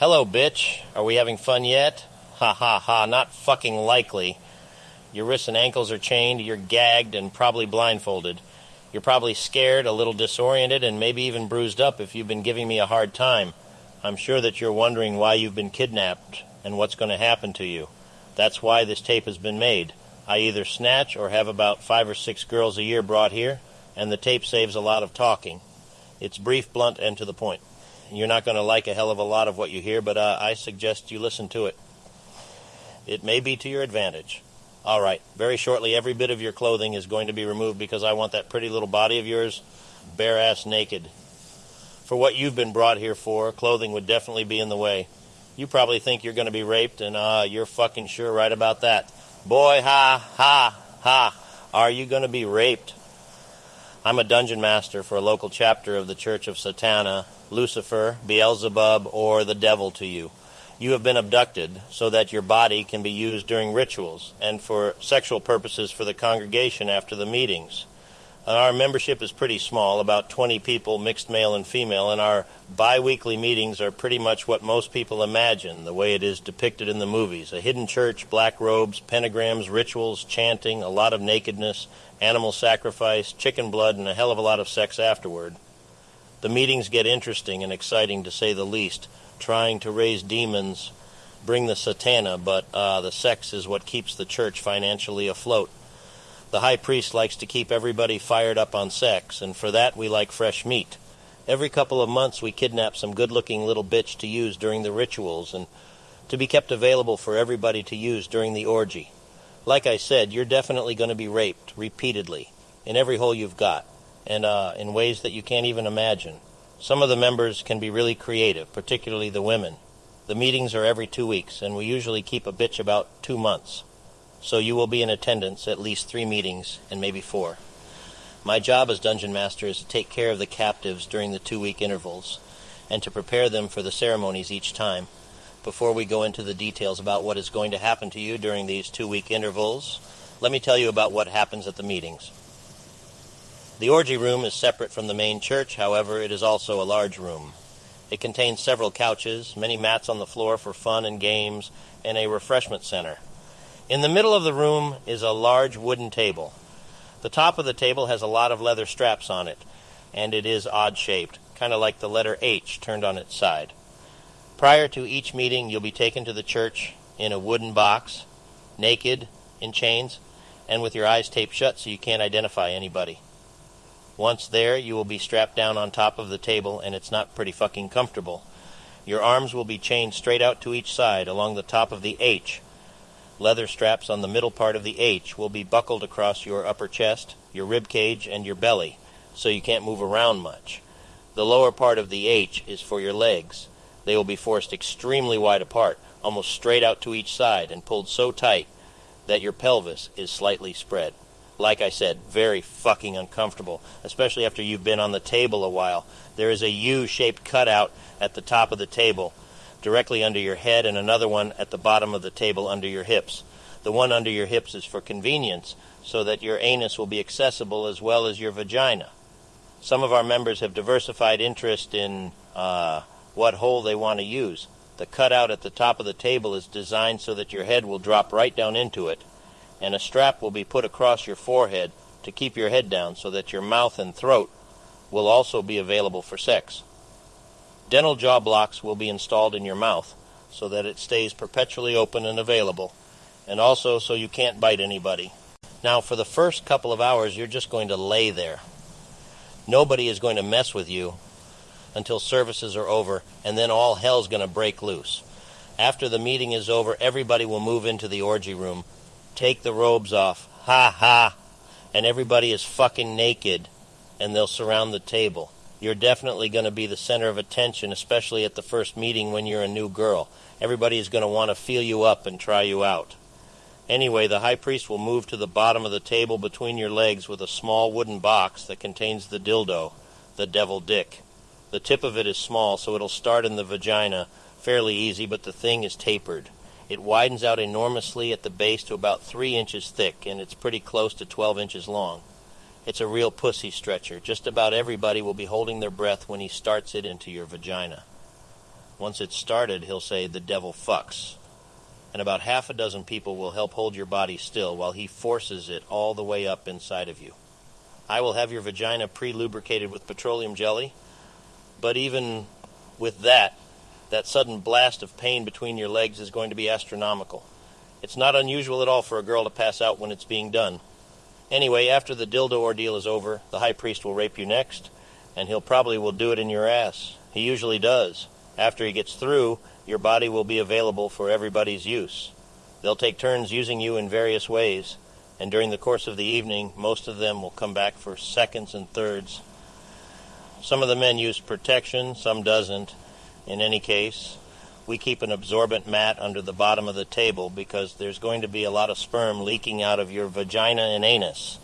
Hello, bitch. Are we having fun yet? Ha ha ha, not fucking likely. Your wrists and ankles are chained, you're gagged and probably blindfolded. You're probably scared, a little disoriented, and maybe even bruised up if you've been giving me a hard time. I'm sure that you're wondering why you've been kidnapped and what's going to happen to you. That's why this tape has been made. I either snatch or have about five or six girls a year brought here, and the tape saves a lot of talking. It's brief, blunt, and to the point. You're not going to like a hell of a lot of what you hear, but uh, I suggest you listen to it. It may be to your advantage. All right, very shortly, every bit of your clothing is going to be removed because I want that pretty little body of yours bare ass naked. For what you've been brought here for, clothing would definitely be in the way. You probably think you're going to be raped, and uh, you're fucking sure right about that. Boy, ha, ha, ha. Are you going to be raped? I'm a dungeon master for a local chapter of the Church of Satana, Lucifer, Beelzebub, or the devil to you. You have been abducted so that your body can be used during rituals and for sexual purposes for the congregation after the meetings. Our membership is pretty small, about 20 people, mixed male and female, and our bi weekly meetings are pretty much what most people imagine, the way it is depicted in the movies a hidden church, black robes, pentagrams, rituals, chanting, a lot of nakedness, animal sacrifice, chicken blood, and a hell of a lot of sex afterward. The meetings get interesting and exciting to say the least, trying to raise demons, bring the satana, but uh, the sex is what keeps the church financially afloat. The high priest likes to keep everybody fired up on sex, and for that we like fresh meat. Every couple of months we kidnap some good looking little bitch to use during the rituals and to be kept available for everybody to use during the orgy. Like I said, you're definitely going to be raped repeatedly in every hole you've got, and uh, in ways that you can't even imagine. Some of the members can be really creative, particularly the women. The meetings are every two weeks, and we usually keep a bitch about two months so you will be in attendance at least three meetings and maybe four. My job as dungeon master is to take care of the captives during the two week intervals and to prepare them for the ceremonies each time. Before we go into the details about what is going to happen to you during these two week intervals, let me tell you about what happens at the meetings. The orgy room is separate from the main church, however, it is also a large room. It contains several couches, many mats on the floor for fun and games, and a refreshment center. In the middle of the room is a large wooden table. The top of the table has a lot of leather straps on it, and it is odd shaped, kind of like the letter H turned on its side. Prior to each meeting, you'll be taken to the church in a wooden box, naked, in chains, and with your eyes taped shut so you can't identify anybody. Once there, you will be strapped down on top of the table, and it's not pretty fucking comfortable. Your arms will be chained straight out to each side along the top of the H, Leather straps on the middle part of the H will be buckled across your upper chest, your rib cage, and your belly, so you can't move around much. The lower part of the H is for your legs. They will be forced extremely wide apart, almost straight out to each side, and pulled so tight that your pelvis is slightly spread. Like I said, very fucking uncomfortable, especially after you've been on the table a while. There is a U shaped cutout at the top of the table directly under your head and another one at the bottom of the table under your hips. The one under your hips is for convenience, so that your anus will be accessible as well as your vagina. Some of our members have diversified interest in uh, what hole they want to use. The cutout at the top of the table is designed so that your head will drop right down into it, and a strap will be put across your forehead to keep your head down so that your mouth and throat will also be available for sex. Dental jaw blocks will be installed in your mouth so that it stays perpetually open and available, and also so you can't bite anybody. Now, for the first couple of hours, you're just going to lay there. Nobody is going to mess with you until services are over, and then all hell's going to break loose. After the meeting is over, everybody will move into the orgy room, take the robes off, ha ha, and everybody is fucking naked, and they'll surround the table you're definitely going to be the center of attention, especially at the first meeting when you're a new girl. Everybody is going to want to feel you up and try you out. Anyway, the high priest will move to the bottom of the table between your legs with a small wooden box that contains the dildo, the devil dick. The tip of it is small, so it'll start in the vagina fairly easy, but the thing is tapered. It widens out enormously at the base to about three inches thick, and it's pretty close to 12 inches long. It's a real pussy stretcher. Just about everybody will be holding their breath when he starts it into your vagina. Once it's started, he'll say, The devil fucks. And about half a dozen people will help hold your body still while he forces it all the way up inside of you. I will have your vagina pre lubricated with petroleum jelly, but even with that, that sudden blast of pain between your legs is going to be astronomical. It's not unusual at all for a girl to pass out when it's being done. Anyway, after the dildo ordeal is over, the high priest will rape you next, and he'll probably will do it in your ass. He usually does. After he gets through, your body will be available for everybody's use. They'll take turns using you in various ways, and during the course of the evening, most of them will come back for seconds and thirds. Some of the men use protection, some doesn't. In any case, we keep an absorbent mat under the bottom of the table because there's going to be a lot of sperm leaking out of your vagina and anus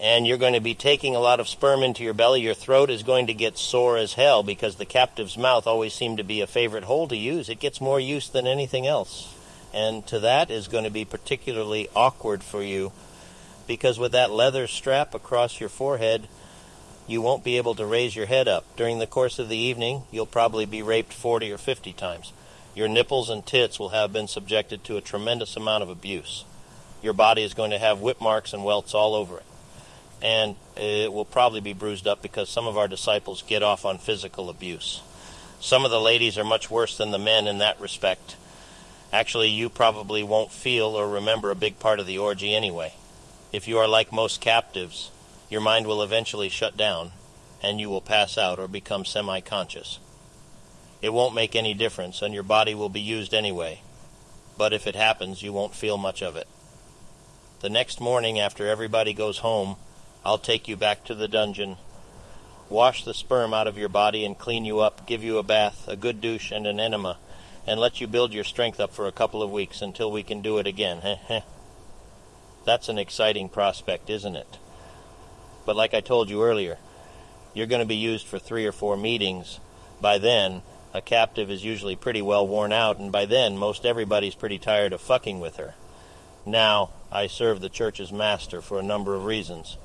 and you're going to be taking a lot of sperm into your belly. Your throat is going to get sore as hell because the captive's mouth always seemed to be a favorite hole to use. It gets more use than anything else. And to that is going to be particularly awkward for you because with that leather strap across your forehead, you won't be able to raise your head up. During the course of the evening, you'll probably be raped 40 or 50 times. Your nipples and tits will have been subjected to a tremendous amount of abuse. Your body is going to have whip marks and welts all over it and it will probably be bruised up because some of our disciples get off on physical abuse. Some of the ladies are much worse than the men in that respect. Actually, you probably won't feel or remember a big part of the orgy anyway. If you are like most captives, your mind will eventually shut down and you will pass out or become semi conscious. It won't make any difference and your body will be used anyway. But if it happens, you won't feel much of it. The next morning, after everybody goes home, I'll take you back to the dungeon, wash the sperm out of your body and clean you up, give you a bath, a good douche, and an enema, and let you build your strength up for a couple of weeks until we can do it again. That's an exciting prospect, isn't it? But like I told you earlier, you're going to be used for three or four meetings. By then, a captive is usually pretty well worn out, and by then, most everybody's pretty tired of fucking with her. Now, I serve the church's master for a number of reasons.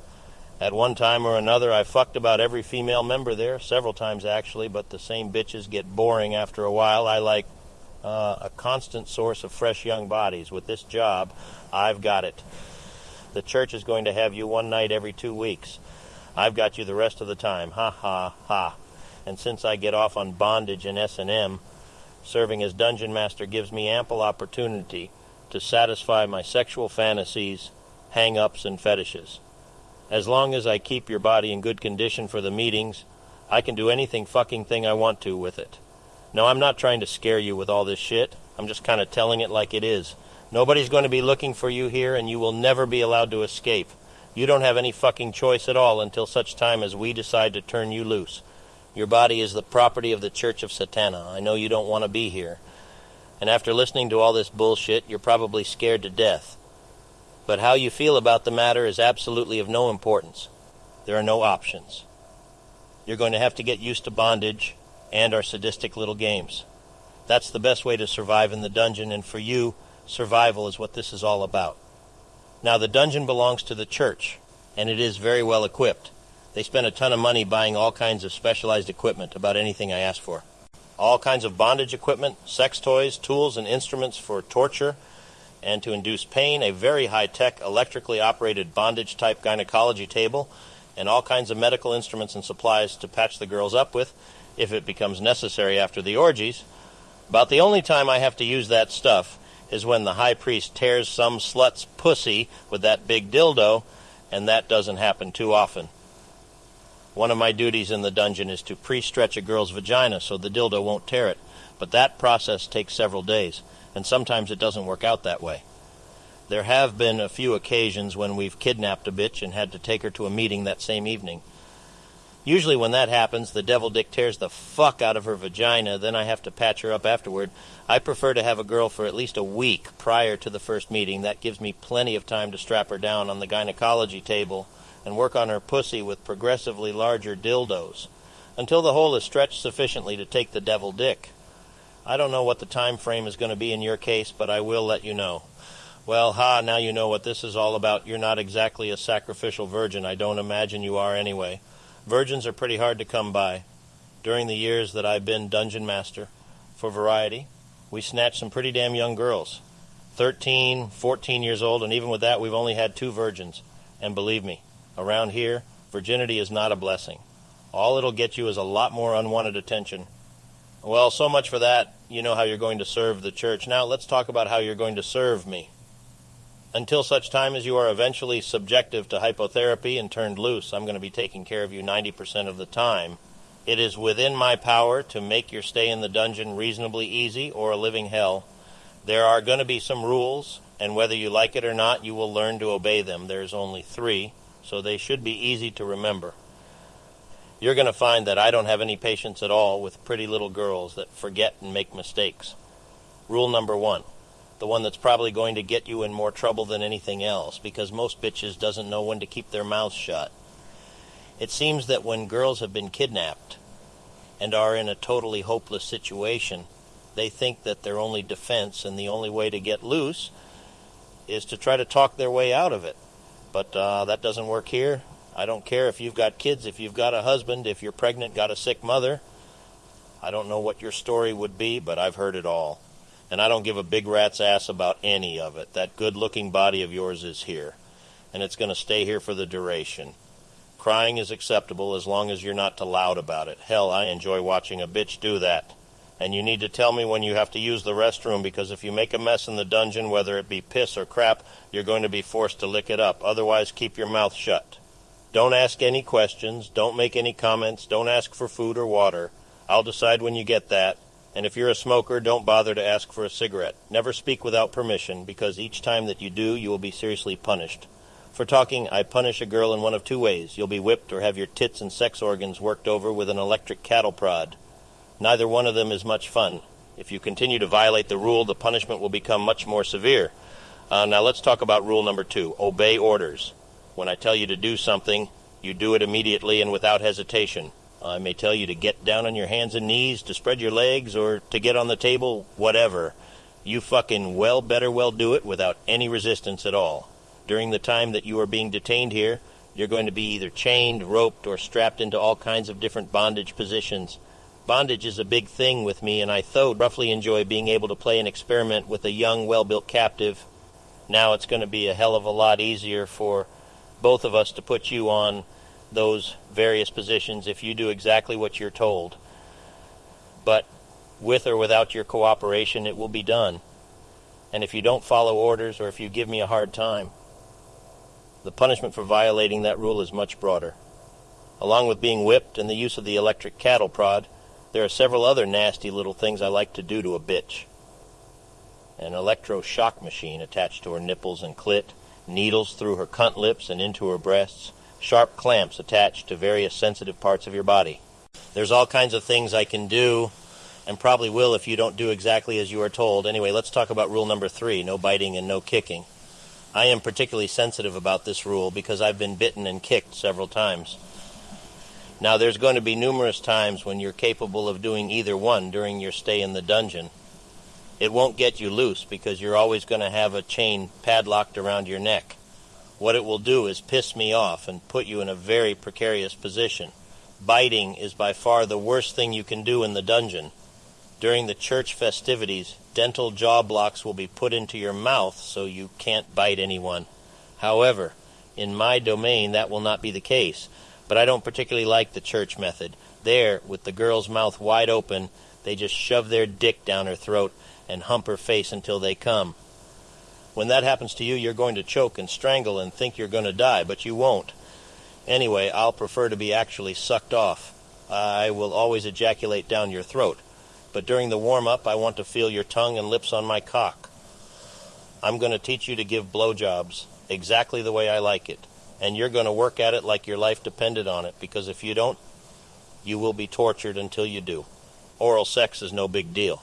At one time or another, I fucked about every female member there, several times actually, but the same bitches get boring after a while. I like uh, a constant source of fresh young bodies. With this job, I've got it. The church is going to have you one night every two weeks. I've got you the rest of the time. Ha ha ha. And since I get off on bondage and S&M, serving as dungeon master gives me ample opportunity to satisfy my sexual fantasies, hang-ups, and fetishes. As long as I keep your body in good condition for the meetings, I can do anything fucking thing I want to with it. No, I'm not trying to scare you with all this shit. I'm just kind of telling it like it is. Nobody's going to be looking for you here, and you will never be allowed to escape. You don't have any fucking choice at all until such time as we decide to turn you loose. Your body is the property of the Church of Satana. I know you don't want to be here. And after listening to all this bullshit, you're probably scared to death. But how you feel about the matter is absolutely of no importance. There are no options. You're going to have to get used to bondage and our sadistic little games. That's the best way to survive in the dungeon, and for you, survival is what this is all about. Now, the dungeon belongs to the church, and it is very well equipped. They spend a ton of money buying all kinds of specialized equipment, about anything I ask for. All kinds of bondage equipment, sex toys, tools, and instruments for torture and to induce pain, a very high tech electrically operated bondage type gynecology table, and all kinds of medical instruments and supplies to patch the girls up with if it becomes necessary after the orgies. About the only time I have to use that stuff is when the high priest tears some slut's pussy with that big dildo, and that doesn't happen too often. One of my duties in the dungeon is to pre stretch a girl's vagina so the dildo won't tear it, but that process takes several days and sometimes it doesn't work out that way. There have been a few occasions when we've kidnapped a bitch and had to take her to a meeting that same evening. Usually, when that happens, the devil dick tears the fuck out of her vagina, then I have to patch her up afterward. I prefer to have a girl for at least a week prior to the first meeting. That gives me plenty of time to strap her down on the gynecology table and work on her pussy with progressively larger dildos until the hole is stretched sufficiently to take the devil dick. I don't know what the time frame is going to be in your case, but I will let you know. Well, ha, now you know what this is all about. You're not exactly a sacrificial virgin. I don't imagine you are anyway. Virgins are pretty hard to come by. during the years that I've been dungeon master for variety, we snatched some pretty damn young girls. 13, 14 years old, and even with that, we've only had two virgins. And believe me, around here, virginity is not a blessing. All it'll get you is a lot more unwanted attention. Well, so much for that. You know how you're going to serve the church. Now, let's talk about how you're going to serve me. Until such time as you are eventually subjective to hypnotherapy and turned loose, I'm going to be taking care of you 90% of the time. It is within my power to make your stay in the dungeon reasonably easy or a living hell. There are going to be some rules, and whether you like it or not, you will learn to obey them. There's only three, so they should be easy to remember. You're going to find that I don't have any patience at all with pretty little girls that forget and make mistakes. Rule number one the one that's probably going to get you in more trouble than anything else because most bitches doesn't know when to keep their mouths shut it seems that when girls have been kidnapped and are in a totally hopeless situation, they think that their only defense and the only way to get loose is to try to talk their way out of it. But uh, that doesn't work here. I don't care if you've got kids, if you've got a husband, if you're pregnant, got a sick mother. I don't know what your story would be, but I've heard it all. And I don't give a big rat's ass about any of it. That good looking body of yours is here. And it's going to stay here for the duration. Crying is acceptable as long as you're not too loud about it. Hell, I enjoy watching a bitch do that. And you need to tell me when you have to use the restroom because if you make a mess in the dungeon, whether it be piss or crap, you're going to be forced to lick it up. Otherwise, keep your mouth shut. Don't ask any questions. Don't make any comments. Don't ask for food or water. I'll decide when you get that. And if you're a smoker, don't bother to ask for a cigarette. Never speak without permission because each time that you do, you will be seriously punished. For talking, I punish a girl in one of two ways. You'll be whipped or have your tits and sex organs worked over with an electric cattle prod. Neither one of them is much fun. If you continue to violate the rule, the punishment will become much more severe. Uh, now let's talk about rule number two obey orders. When I tell you to do something, you do it immediately and without hesitation. I may tell you to get down on your hands and knees, to spread your legs, or to get on the table, whatever. You fucking well better well do it without any resistance at all. During the time that you are being detained here, you're going to be either chained, roped, or strapped into all kinds of different bondage positions. Bondage is a big thing with me, and I though roughly enjoy being able to play an experiment with a young, well built captive. Now it's going to be a hell of a lot easier for both of us to put you on those various positions if you do exactly what you're told. But with or without your cooperation, it will be done. And if you don't follow orders or if you give me a hard time, the punishment for violating that rule is much broader. Along with being whipped and the use of the electric cattle prod, there are several other nasty little things I like to do to a bitch. An electroshock machine attached to her nipples and clit, needles through her cunt lips and into her breasts, sharp clamps attached to various sensitive parts of your body. There's all kinds of things I can do, and probably will if you don't do exactly as you are told. Anyway, let's talk about rule number three no biting and no kicking. I am particularly sensitive about this rule because I've been bitten and kicked several times. Now, there's going to be numerous times when you're capable of doing either one during your stay in the dungeon. It won't get you loose because you're always going to have a chain padlocked around your neck. What it will do is piss me off and put you in a very precarious position. Biting is by far the worst thing you can do in the dungeon. During the church festivities, dental jaw blocks will be put into your mouth so you can't bite anyone. However, in my domain that will not be the case, but I don't particularly like the church method. There, with the girl's mouth wide open, they just shove their dick down her throat and hump her face until they come. When that happens to you, you're going to choke and strangle and think you're going to die, but you won't. Anyway, I'll prefer to be actually sucked off. I will always ejaculate down your throat but during the warm up, I want to feel your tongue and lips on my cock. I'm going to teach you to give blowjobs exactly the way I like it, and you're going to work at it like your life depended on it, because if you don't, you will be tortured until you do. Oral sex is no big deal,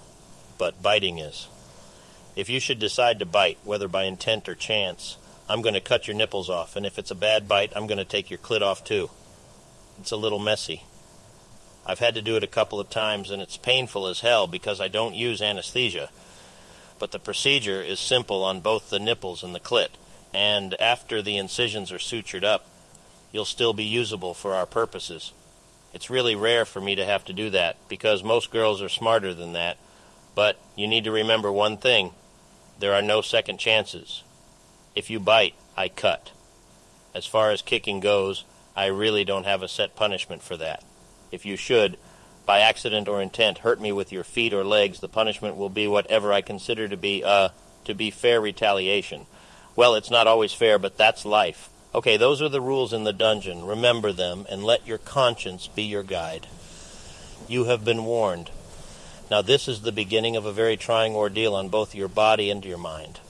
but biting is. If you should decide to bite, whether by intent or chance, I'm going to cut your nipples off, and if it's a bad bite, I'm going to take your clit off too. It's a little messy. I've had to do it a couple of times, and it's painful as hell because I don't use anesthesia. But the procedure is simple on both the nipples and the clit, and after the incisions are sutured up, you'll still be usable for our purposes. It's really rare for me to have to do that because most girls are smarter than that. But you need to remember one thing there are no second chances. If you bite, I cut. As far as kicking goes, I really don't have a set punishment for that. If you should, by accident or intent, hurt me with your feet or legs, the punishment will be whatever I consider to be, uh, to be fair retaliation. Well, it's not always fair, but that's life. Okay, those are the rules in the dungeon. Remember them and let your conscience be your guide. You have been warned. Now, this is the beginning of a very trying ordeal on both your body and your mind.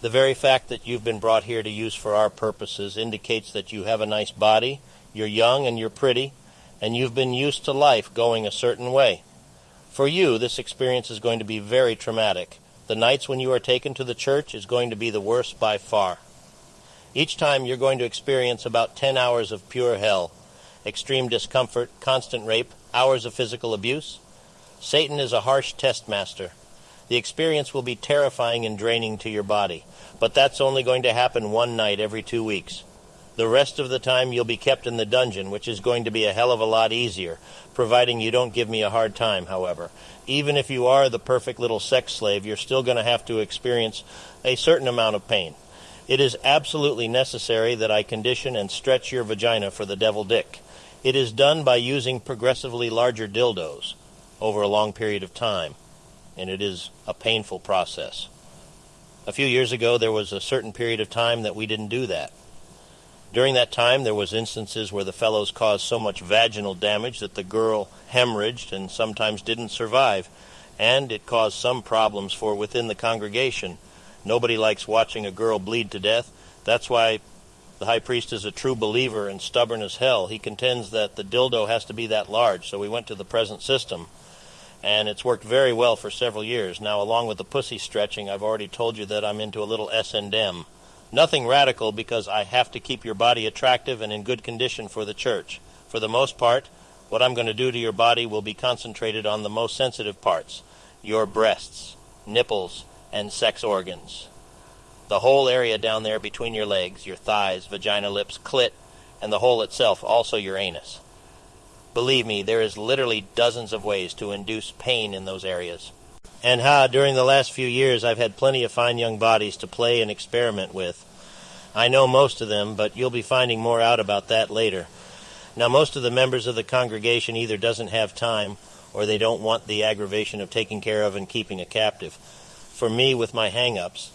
The very fact that you've been brought here to use for our purposes indicates that you have a nice body, you're young and you're pretty, and you've been used to life going a certain way. For you, this experience is going to be very traumatic. The nights when you are taken to the church is going to be the worst by far. Each time you're going to experience about 10 hours of pure hell, extreme discomfort, constant rape, hours of physical abuse. Satan is a harsh test master. The experience will be terrifying and draining to your body, but that's only going to happen one night every two weeks. The rest of the time you'll be kept in the dungeon, which is going to be a hell of a lot easier, providing you don't give me a hard time, however. Even if you are the perfect little sex slave, you're still going to have to experience a certain amount of pain. It is absolutely necessary that I condition and stretch your vagina for the devil dick. It is done by using progressively larger dildos over a long period of time, and it is a painful process. A few years ago, there was a certain period of time that we didn't do that. During that time, there was instances where the fellows caused so much vaginal damage that the girl hemorrhaged and sometimes didn't survive, and it caused some problems for within the congregation. Nobody likes watching a girl bleed to death. That's why the high priest is a true believer and stubborn as hell. He contends that the dildo has to be that large, so we went to the present system. And it's worked very well for several years. Now, along with the pussy stretching, I've already told you that I'm into a little S&M. Nothing radical because I have to keep your body attractive and in good condition for the church. For the most part, what I'm going to do to your body will be concentrated on the most sensitive parts your breasts, nipples, and sex organs. The whole area down there between your legs, your thighs, vagina lips, clit, and the hole itself, also your anus. Believe me, there is literally dozens of ways to induce pain in those areas. And ha, during the last few years, I've had plenty of fine young bodies to play and experiment with. I know most of them, but you'll be finding more out about that later. Now, most of the members of the congregation either doesn't have time or they don't want the aggravation of taking care of and keeping a captive. For me, with my hang ups,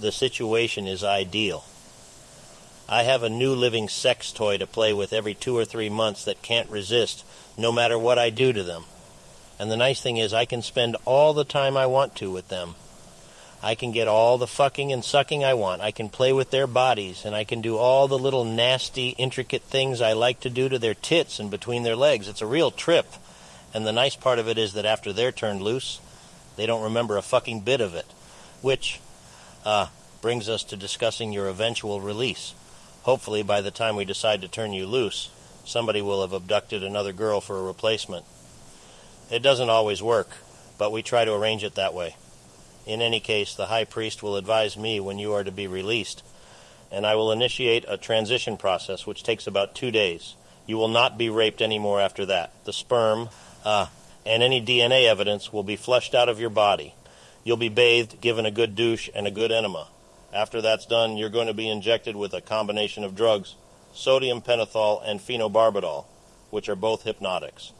the situation is ideal. I have a new living sex toy to play with every two or three months that can't resist, no matter what I do to them. And the nice thing is, I can spend all the time I want to with them. I can get all the fucking and sucking I want. I can play with their bodies, and I can do all the little nasty, intricate things I like to do to their tits and between their legs. It's a real trip. And the nice part of it is that after they're turned loose, they don't remember a fucking bit of it. Which uh, brings us to discussing your eventual release. Hopefully, by the time we decide to turn you loose, somebody will have abducted another girl for a replacement. It doesn't always work, but we try to arrange it that way. In any case, the high priest will advise me when you are to be released, and I will initiate a transition process which takes about two days. You will not be raped anymore after that. The sperm uh, and any DNA evidence will be flushed out of your body. You'll be bathed, given a good douche, and a good enema. After that's done, you're going to be injected with a combination of drugs, sodium pentothal and phenobarbital, which are both hypnotics.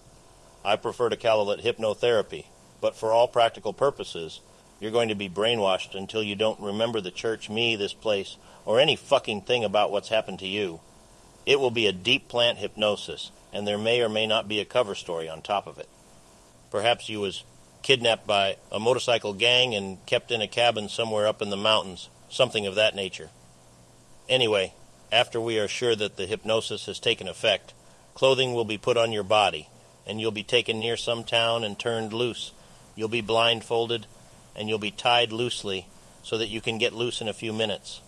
I prefer to call it hypnotherapy, but for all practical purposes, you're going to be brainwashed until you don't remember the church, me, this place, or any fucking thing about what's happened to you. It will be a deep plant hypnosis, and there may or may not be a cover story on top of it. Perhaps you was kidnapped by a motorcycle gang and kept in a cabin somewhere up in the mountains, something of that nature. Anyway, after we are sure that the hypnosis has taken effect, clothing will be put on your body, and you'll be taken near some town and turned loose. You'll be blindfolded, and you'll be tied loosely so that you can get loose in a few minutes.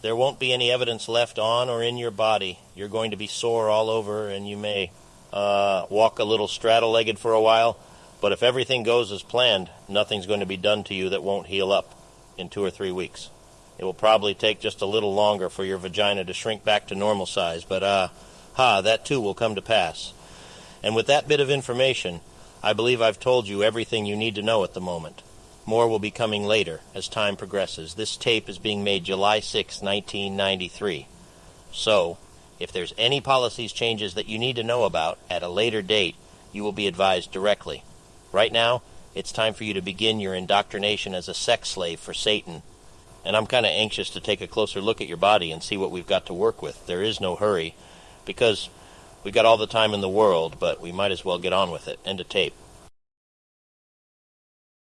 There won't be any evidence left on or in your body. You're going to be sore all over, and you may uh, walk a little straddle legged for a while. But if everything goes as planned, nothing's going to be done to you that won't heal up in two or three weeks. It will probably take just a little longer for your vagina to shrink back to normal size, but uh, Ha, that too will come to pass. And with that bit of information, I believe I've told you everything you need to know at the moment. More will be coming later as time progresses. This tape is being made July 6, 1993. So, if there's any policies changes that you need to know about at a later date, you will be advised directly. Right now, it's time for you to begin your indoctrination as a sex slave for Satan. And I'm kind of anxious to take a closer look at your body and see what we've got to work with. There is no hurry, because we've got all the time in the world, but we might as well get on with it. End of tape.